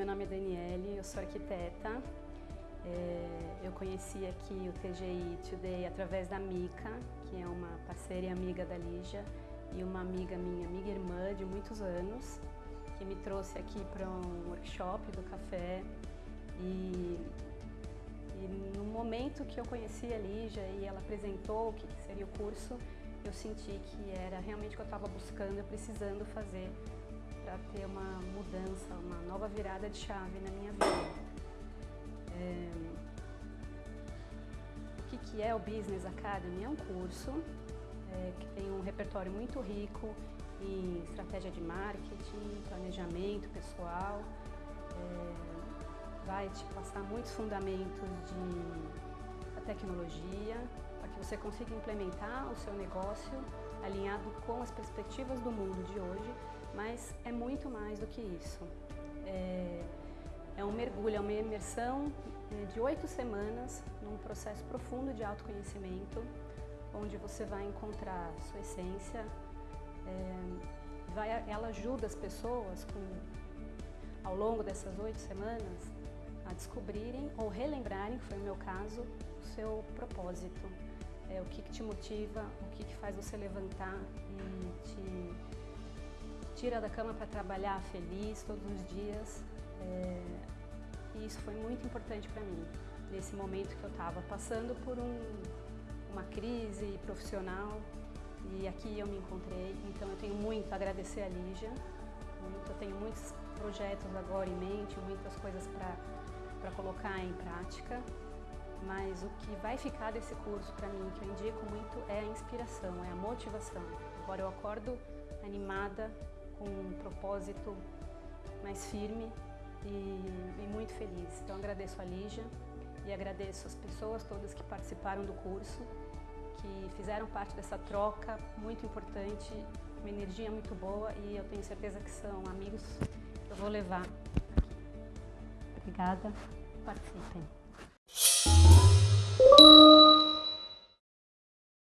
meu nome é Daniele, eu sou arquiteta. É, eu conheci aqui o TGI Today através da Mica, que é uma parceira e amiga da Lígia, e uma amiga minha, amiga e irmã de muitos anos, que me trouxe aqui para um workshop do café. E, e no momento que eu conheci a Lígia e ela apresentou o que seria o curso, eu senti que era realmente o que eu estava buscando, precisando fazer para ter uma mudança, uma nova virada de chave na minha vida. É... O que, que é o Business Academy? É um curso é, que tem um repertório muito rico em estratégia de marketing, planejamento pessoal, é, vai te passar muitos fundamentos de tecnologia, para que você consiga implementar o seu negócio alinhado com as perspectivas do mundo de hoje mas é muito mais do que isso. É, é um mergulho, é uma imersão é, de oito semanas num processo profundo de autoconhecimento, onde você vai encontrar sua essência, é, vai, ela ajuda as pessoas com, ao longo dessas oito semanas a descobrirem ou relembrarem, que foi o meu caso, o seu propósito, é, o que, que te motiva, o que, que faz você levantar e te tira da cama para trabalhar feliz todos os dias. É, e isso foi muito importante para mim, nesse momento que eu estava passando por um, uma crise profissional e aqui eu me encontrei. Então eu tenho muito a agradecer a Lígia, muito, eu tenho muitos projetos agora em mente, muitas coisas para colocar em prática. Mas o que vai ficar desse curso para mim, que eu indico muito, é a inspiração, é a motivação. Agora eu acordo animada, com um propósito mais firme e, e muito feliz. Então agradeço a Lígia e agradeço as pessoas todas que participaram do curso, que fizeram parte dessa troca muito importante, uma energia muito boa e eu tenho certeza que são amigos que eu vou levar aqui. Obrigada, participem.